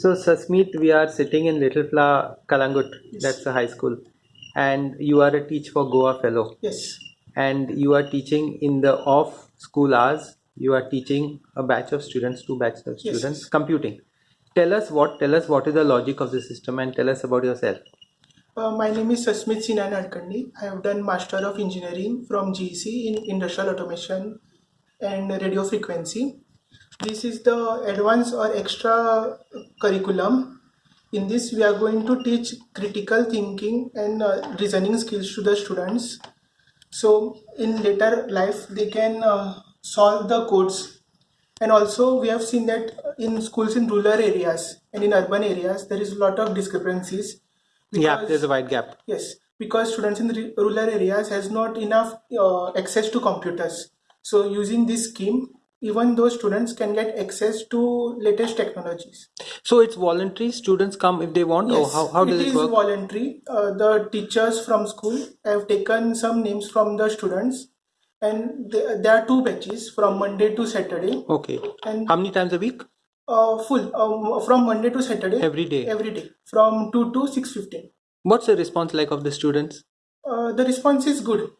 So, Sasmeet, we are sitting in Little Flower, Calangute. That's a high school. And you are a Teach for Goa fellow. Yes. And you are teaching in the off school hours. You are teaching a batch of students, two batches of Yes. students, computing. Tell us what, tell us what is the logic of the system and tell us about yourself. Uh, my name is Sasmit Sinan Adkandi. I have done Master of Engineering from GEC in Industrial Automation and Radio Frequency. This is the advanced or extra curriculum. In this, we are going to teach critical thinking and uh, reasoning skills to the students. So, in later life, they can uh, solve the codes. And also, we have seen that in schools in rural areas and in urban areas, there is a lot of discrepancies. yeah, because- there's a wide gap. Yes, because students in rural areas has not enough uh, access to computers. So using this scheme, even those students can get access to latest technologies. So, it's voluntary. Students come if they want, or Yes, how, how does it it is work? voluntary. Uh, the teachers from school have taken some names from the students, and there, there are two batches from Monday to Saturday, Okay. and How many times a week? uh, full um, from Monday to Saturday Every day. every day from two to six fifteen. What's the response like of the students? Uh, the response is good.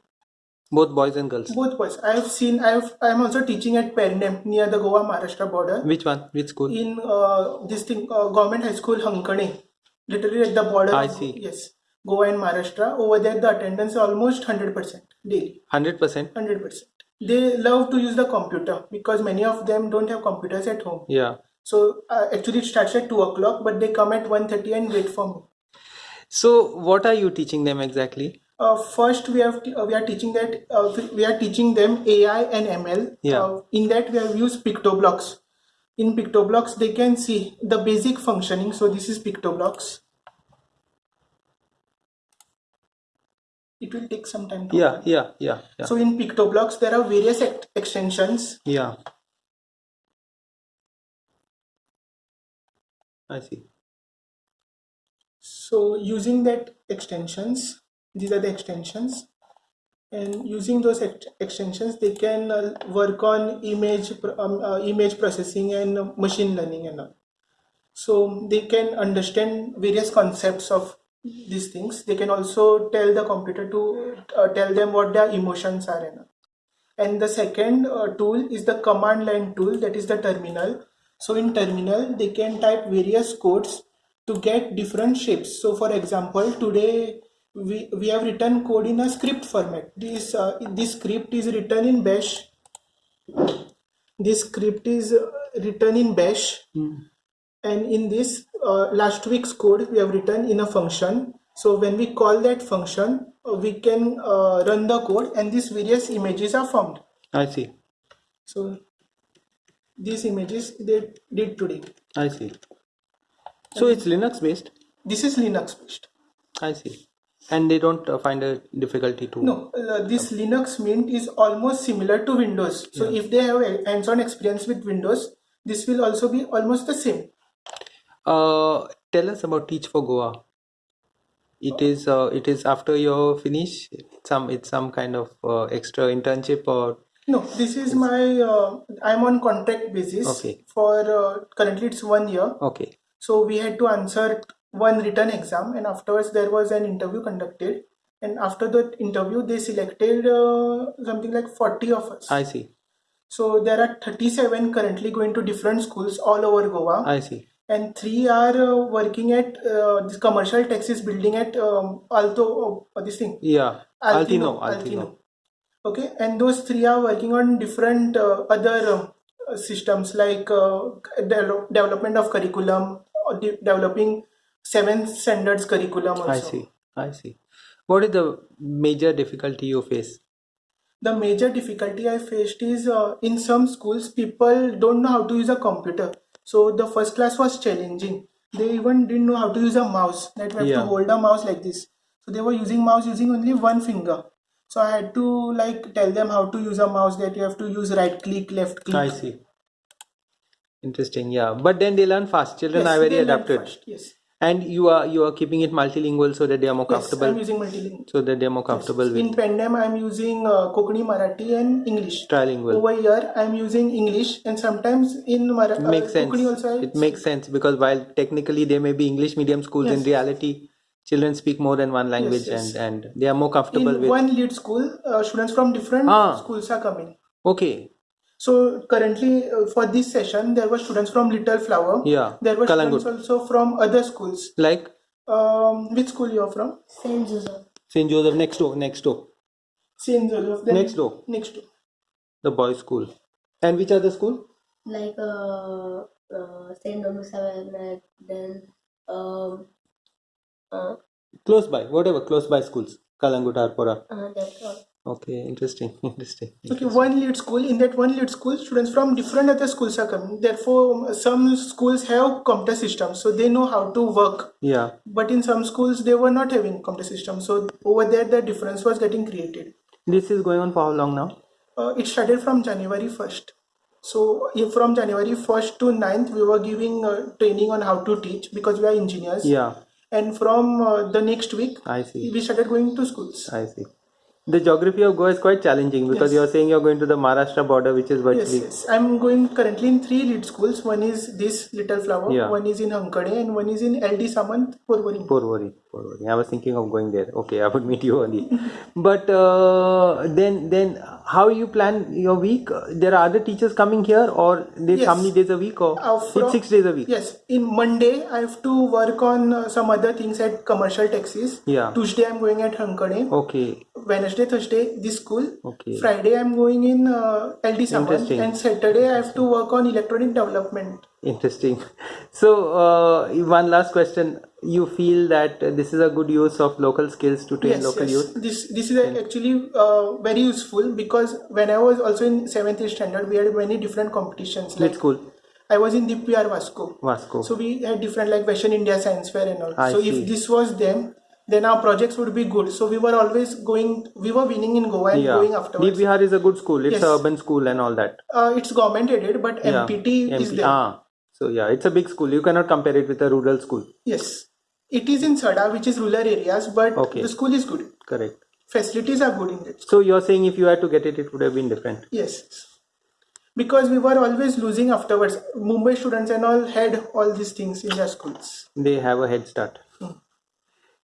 Both boys and girls. Both boys. I have seen. I have. I am also teaching at Pernem near the Goa Maharashtra border. Which one? Which school? In uh, this thing, uh, government high school Hankane, literally at the border. I see. Yes, Goa and Maharashtra. Over there, the attendance is almost hundred percent daily. 100%. Hundred percent. They love to use the computer because many of them don't have computers at home. Yeah. So uh, actually, it starts at two o'clock, but they come at 1.30 and wait for me. So, what are you teaching them exactly? Uh, first, we have uh, we are teaching that uh, we are teaching them AI and ML. Yeah. Uh, in that, we have used PictoBlox. In PictoBlox, they can see the basic functioning. So this is PictoBlox. It will take some time. To Yeah, open. yeah, yeah, yeah. So in PictoBlox, there are various ex- extensions. Yeah. I see. So using that extensions, these are the extensions, and using those ex- extensions, they can uh, work on image um, uh, image processing and machine learning and all. So they can understand various concepts of these things. They can also tell the computer to uh, tell them what their emotions are and all. And the second uh, tool is the command line tool, that is the terminal. So in terminal, they can type various codes to get different shapes. So for example, today we, we have written code in a script format. This uh, this script is written in Bash. This script is uh, written in Bash, and in this uh, last week's code we have written in a function. So when we call that function, uh, we can uh, run the code, and these various images are formed. I see. So these images they did today. I see. So, it's Linux based. This is Linux based. I see. And they don't uh, find a difficulty to. No, uh, this Linux Mint is almost similar to Windows. So if they have hands-on experience with Windows, this will also be almost the same. Uh, tell us about Teach for Goa. It is uh, it is after you finish some it's some kind of uh, extra internship or No, this is my. Uh, I'm on contract basis. Okay. For uh, currently it's one year. okay So we had to answer one written exam, and afterwards there was an interview conducted. And after the interview, they selected uh, something like 40 of us. I see So there are 37 currently going to different schools all over Goa, I see and three are uh, working at uh, this commercial taxis building at um, Alto. Uh, this thing, yeah Altino Altino, Altino Okay, and those three are working on different uh, other uh, systems like uh, de- development of curriculum, or de- developing seven standards curriculum. Also. I see I see. What is the major difficulty you face? The major difficulty I faced is uh, in some schools people don't know how to use a computer. So the first class was challenging. They even didn't know how to use a mouse. That we have Yeah. to hold a mouse like this. So they were using mouse using only one finger. So I had to like tell them how to use a mouse. That you have to use right click, left click. I see. Interesting, yeah. But then they learn fast. Children Yes, are very fast, Yes. And you are you are keeping it multilingual so that they are more Yes, comfortable. I'm using multilingual. so that they are more comfortable with In Pernem, I'm using uh, Konkani, Marathi, and English. trilingual. Over here, I'm using English, and sometimes in Mara- uh, makes sense. Konkani also. I It makes sense because while technically they may be English medium schools, in reality, children speak more than one language yes. and and they are more comfortable in with. one lead school, uh, students from different Ah. schools are coming. Okay, So currently, uh, for this session, there were students from Little Flower. yeah, There were Calangute. students also from other schools. Like Um, which school you are from? Saint Joseph. St. Joseph next door, next door, Saint Joseph. Then next door, Next door. the boys' school. And which other school? Like uh, uh Saint Dominguez and then um uh, Close by, whatever, close by schools. Calangute, Arpora. uh that's all. Okay, interesting, interesting. Okay, one lead school. In that one lead school, students from different other schools are coming. Therefore, some schools have computer systems, so they know how to work. Yeah, But in some schools, they were not having computer systems. So over there, the difference was getting created. this is going on for how long now? Uh, it started from January 1st. So from January 1st to 9th, we were giving uh, training on how to teach because we are engineers. Yeah, And from uh, the next week, I see. we started going to schools. I see. The geography of Goa is quite challenging because Yes. you're saying you're going to the Maharashtra border, which is Yes, virtually. yes. yes. I'm going currently in three lead schools. One is this Little Flower, Yeah. one is in Hankade, and one is in LD Samant, Porvorim. Porvorim, Porvorim. I was thinking of going there. Okay, I would meet you only. but uh, then, then how you plan your week? There are other teachers coming here, or there's how many days a week, or Uh, from- six days a week. Yes, in Monday I have to work on uh, some other things at commercial taxis. Yeah. Tuesday I'm going at Hankade. Okay, Wednesday, Thursday this school. okay. Friday I'm going in uh, LD Samant, and Saturday I have to work on electronic development. Interesting. So, uh, one last question. You feel that this is a good use of local skills to train yes, local yes. youth? This this is actually uh, very useful because when I was also in seventh standard, we had many different competitions. Like school? I was in DPR Vasco. Vasco. So we had different like Western India Science Fair and all. I so see. if this was them, then our projects would be good. So we were always going, we were winning in Goa and yeah. going afterwards. DPR is a good school. It's Yes. a urban school and all that. Uh, it's government aided, but Yeah. MPT is MP there. Ah, so yeah, it's a big school. You cannot compare it with a rural school. Yes, it is in Sada, which is rural areas, but Okay. the school is good. Correct. Facilities are good in it. So you're saying if you had to get it, it would have been different. Yes, because we were always losing afterwards. Mumbai students and all had all these things in their schools. They have a head start.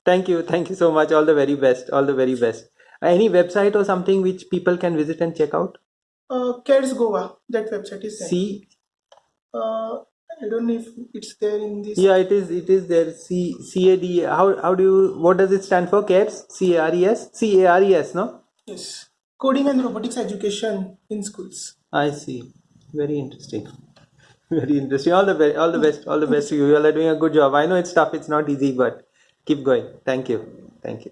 Thank you. Thank you so much. All the very best. All the very best. Any website or something which people can visit and check out? Uh, CADS Goa, that website is there. C. Uh, I don't know if it's there in this. Yeah, it is. It is there. C. C A D. How how do you? What does it stand for? CARES. C A R E S. C A R E S. No. Yes, coding and robotics education in schools. I see. Very interesting. Very interesting. All the best. All the best. All the best to you. You all are doing a good job. I know it's tough. It's not easy, but keep going. Thank you. Thank you.